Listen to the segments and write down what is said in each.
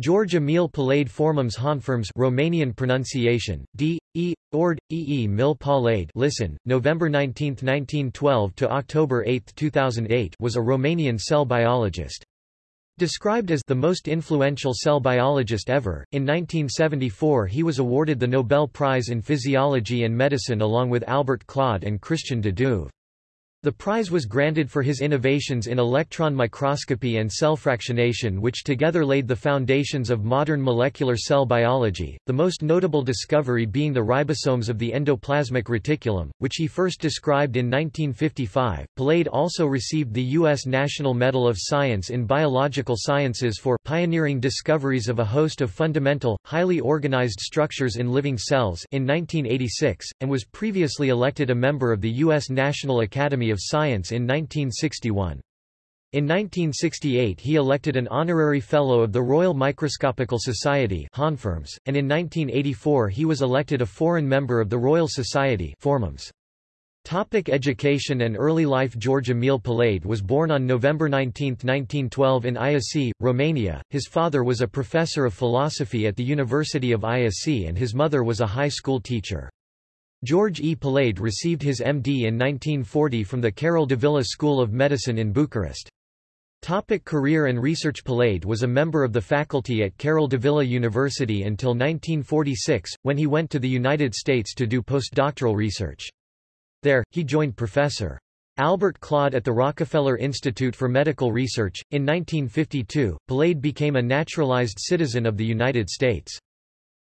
George Emil Palade Formums Honfirms Romanian pronunciation, D. E. Ord. E. E. Mil Palade listen, November 19, 1912 to October 8, 2008 was a Romanian cell biologist. Described as the most influential cell biologist ever, in 1974 he was awarded the Nobel Prize in Physiology and Medicine along with Albert Claude and Christian de Duve. The prize was granted for his innovations in electron microscopy and cell fractionation which together laid the foundations of modern molecular cell biology, the most notable discovery being the ribosomes of the endoplasmic reticulum, which he first described in 1955. Palade also received the U.S. National Medal of Science in Biological Sciences for pioneering discoveries of a host of fundamental, highly organized structures in living cells in 1986, and was previously elected a member of the U.S. National Academy of Science in 1961. In 1968 he elected an honorary Fellow of the Royal Microscopical Society and in 1984 he was elected a foreign member of the Royal Society. Topic education and early life George Emil Palade was born on November 19, 1912 in Iasi, Romania. His father was a professor of philosophy at the University of Iasi and his mother was a high school teacher. George E. Palade received his MD in 1940 from the Carol Davila School of Medicine in Bucharest. Topic career and research Palade was a member of the faculty at Carol Davila University until 1946, when he went to the United States to do postdoctoral research. There, he joined Professor. Albert Claude at the Rockefeller Institute for Medical Research. In 1952, Palade became a naturalized citizen of the United States.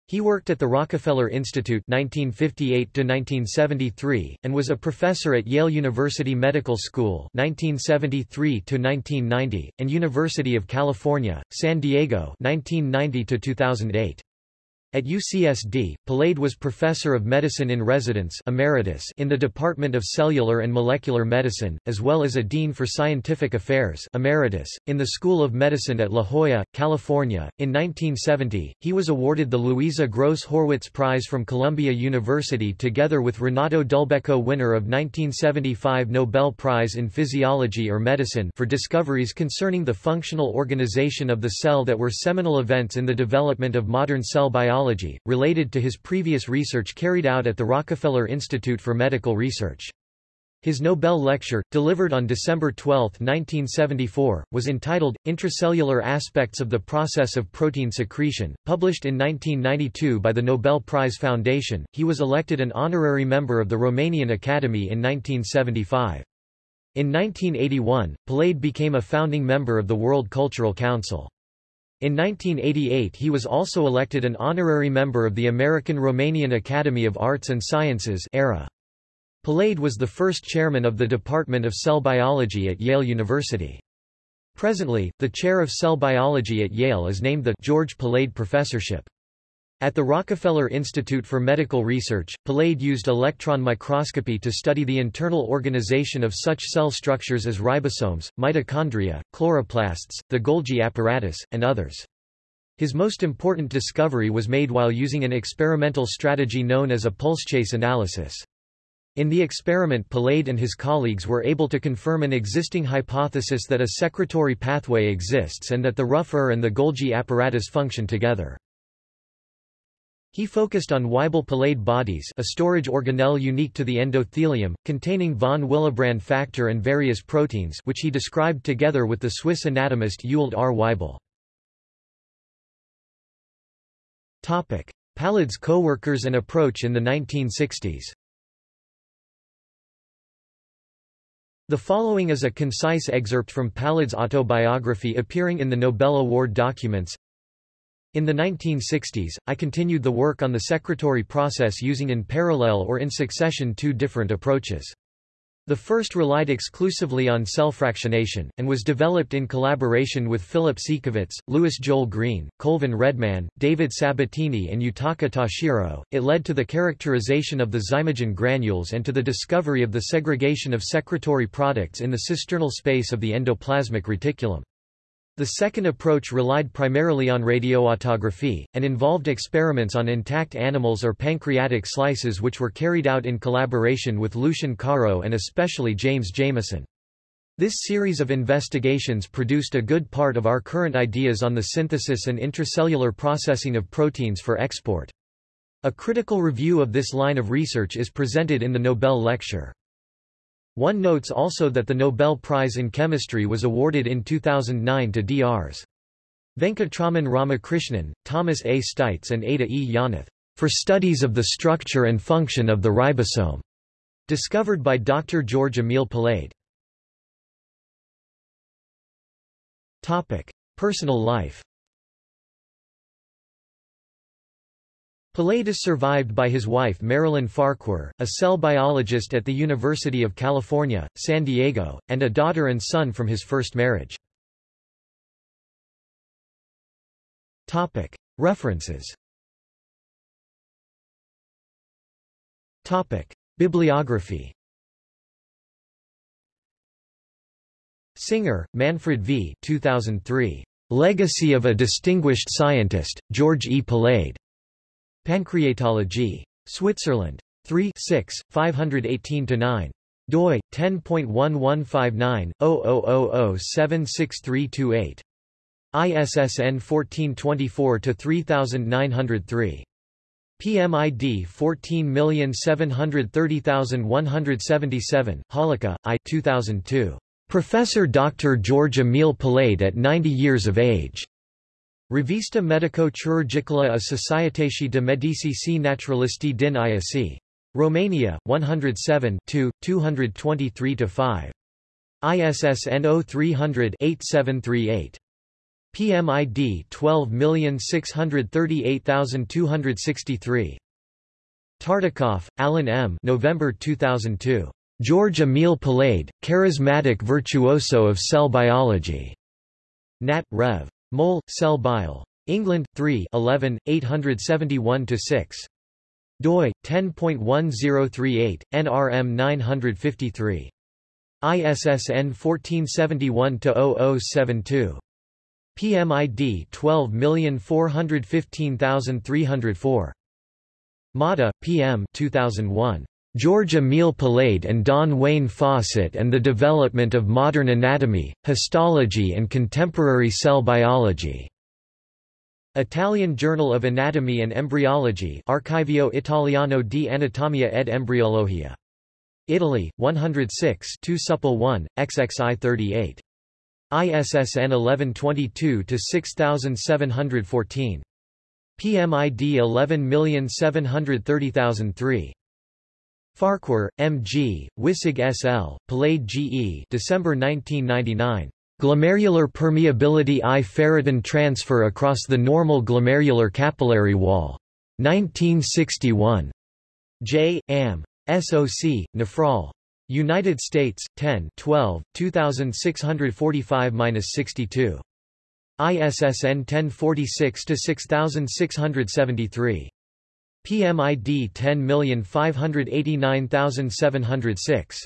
He worked at the Rockefeller Institute 1958-1973, and was a professor at Yale University Medical School 1973-1990, and University of California, San Diego 1990 -2008. At UCSD, Palade was professor of medicine in residence emeritus in the Department of Cellular and Molecular Medicine, as well as a dean for scientific affairs emeritus, in the School of Medicine at La Jolla, California. In 1970, he was awarded the Louisa Gross Horwitz Prize from Columbia University together with Renato Dulbecco winner of 1975 Nobel Prize in Physiology or Medicine for discoveries concerning the functional organization of the cell that were seminal events in the development of modern cell biology biology, related to his previous research carried out at the Rockefeller Institute for Medical Research. His Nobel lecture, delivered on December 12, 1974, was entitled, Intracellular Aspects of the Process of Protein Secretion, published in 1992 by the Nobel Prize Foundation. He was elected an honorary member of the Romanian Academy in 1975. In 1981, Palade became a founding member of the World Cultural Council. In 1988 he was also elected an honorary member of the American-Romanian Academy of Arts and Sciences ARA. Palade was the first chairman of the Department of Cell Biology at Yale University. Presently, the chair of cell biology at Yale is named the George Palade Professorship. At the Rockefeller Institute for Medical Research, Palade used electron microscopy to study the internal organization of such cell structures as ribosomes, mitochondria, chloroplasts, the Golgi apparatus, and others. His most important discovery was made while using an experimental strategy known as a pulsechase analysis. In the experiment Palade and his colleagues were able to confirm an existing hypothesis that a secretory pathway exists and that the Rough-ER and the Golgi apparatus function together. He focused on Weibel-Palade bodies a storage organelle unique to the endothelium, containing von Willebrand factor and various proteins which he described together with the Swiss anatomist Ewald R. Weibel. Palade's co-workers and approach in the 1960s The following is a concise excerpt from Palade's autobiography appearing in the Nobel Award documents. In the 1960s, I continued the work on the secretory process using in parallel or in succession two different approaches. The first relied exclusively on cell fractionation, and was developed in collaboration with Philip Siekevitz, Lewis Joel Greene, Colvin Redman, David Sabatini and Yutaka Tashiro. It led to the characterization of the zymogen granules and to the discovery of the segregation of secretory products in the cisternal space of the endoplasmic reticulum. The second approach relied primarily on radioautography, and involved experiments on intact animals or pancreatic slices which were carried out in collaboration with Lucian Caro and especially James Jamieson. This series of investigations produced a good part of our current ideas on the synthesis and intracellular processing of proteins for export. A critical review of this line of research is presented in the Nobel lecture. One notes also that the Nobel Prize in Chemistry was awarded in 2009 to Drs. Venkatraman Ramakrishnan, Thomas A. Steitz and Ada E. Yonath for studies of the structure and function of the ribosome, discovered by Dr. George Emile Palade. Topic: Personal life. Palade is survived by his wife Marilyn Farquhar, a cell biologist at the University of California, San Diego, and a daughter and son from his first marriage. References. Bibliography. Singer, Manfred V. 2003. Legacy of a Distinguished Scientist, George E. Palade. Pancreatology. Switzerland. 3 6, 518-9 doi 10.1159/0000763228 ISSN 1424-3903. PMID 14730177, Holika, I 2002. Professor Dr. George Emile Palade at 90 years of age. Revista Medico-Chirurgicale a Societății de Medici Naturalisti din IAC. Romania, 107 223-5. ISSN 0300-8738. PMID 12638263. Tartakoff, Alan M. November 2002. George Emile Palade, Charismatic Virtuoso of Cell Biology. Nat. Rev. Mol. Cell Bio. England, 3 11, 871-6. doi, 10.1038, NRM 953. ISSN 1471-0072. PMID 12415304. Motta, PM 2001. George Emile Palade and Don Wayne Fawcett and the Development of Modern Anatomy, Histology and Contemporary Cell Biology. Italian Journal of Anatomy and Embryology Archivio Italiano di Anatomia ed Embriologia. Italy, 106 2 Supple 1, XXI 38. ISSN 1122-6714. PMID 11730003. Farquhar, M. G., Wissig S. L., Palade G. E. December 1999. Glomerular permeability I ferritin transfer across the normal glomerular capillary wall. 1961. J. Am. SOC, Nephrol. United States, 10 12, 2645-62. ISSN 1046-6673. PMID 10589706.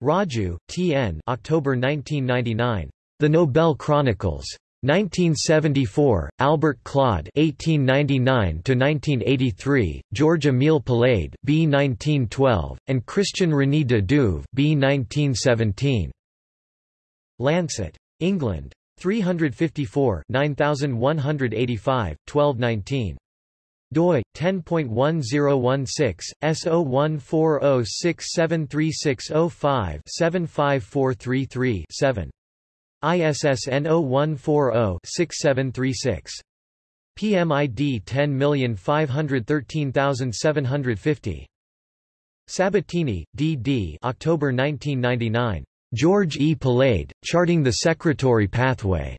Raju, T. N. October 1999. The Nobel Chronicles. 1974, Albert Claude (1899–1983), George Emile Palade (B. 1912), and Christian René de Duve (B. 1917). Lancet. England. 354 9185, 1219 doi 10.1016 S0140673605 75433 7 ISSN 0140-6736. PMID 10513750. Sabatini, D. D. October 1999. George E. Palade, Charting the Secretory Pathway.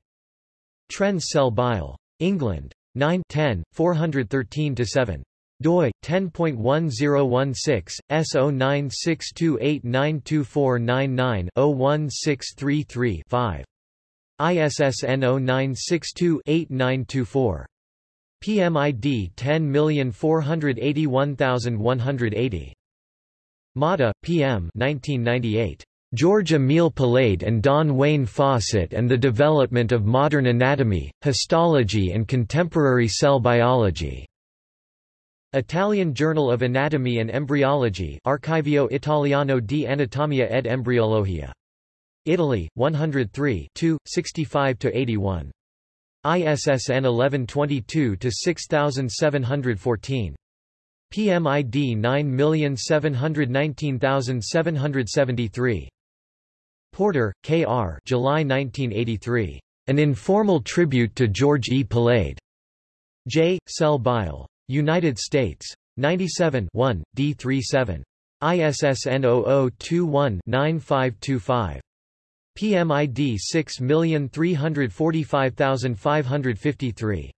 Trends Cell Biol. England. 9 10, 413-7 doi 10.1016 S0962892499-01633 5 ISSN 0962-8924. PMID 10481180. Motta, PM 1998. George Emile Palade and Don Wayne Fawcett and the Development of Modern Anatomy, Histology and Contemporary Cell Biology. Italian Journal of Anatomy and Embryology Archivio Italiano di Anatomia ed Embriologia. Italy, 103 65–81. ISSN 1122-6714. PMID 9719773. Porter, K. R. July 1983. An Informal Tribute to George E. Palade. J. Cell Biol. United States. 97 1, D37. ISSN 0021-9525. PMID 6345553.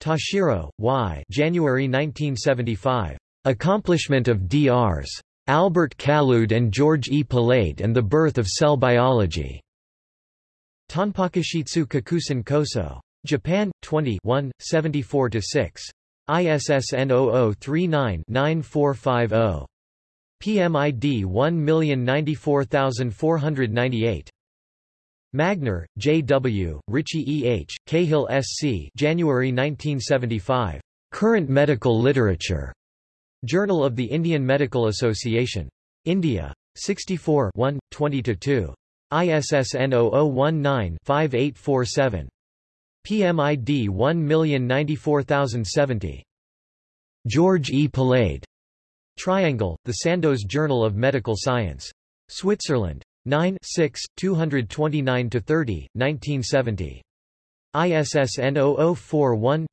Tashiro, Y. January 1975. Accomplishment of D.R.s. Albert Claude and George E. Palade and the Birth of Cell Biology. Tanpakushitsu Kakusan Koso. Japan, 20 74–6. ISSN 0039-9450. PMID 1094498. Magner, J. W., Ritchie E. H., Cahill S. C. January 1975. Current Medical Literature. Journal of the Indian Medical Association. India. 64 1, 20–2. ISSN 0019-5847. PMID 1094070. George E. Palade. Triangle, The Sandoz Journal of Medical Science. Switzerland. 9 6, 229–30, 1970. ISSN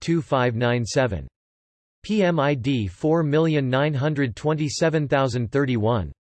0041-2597. PMID 4927031.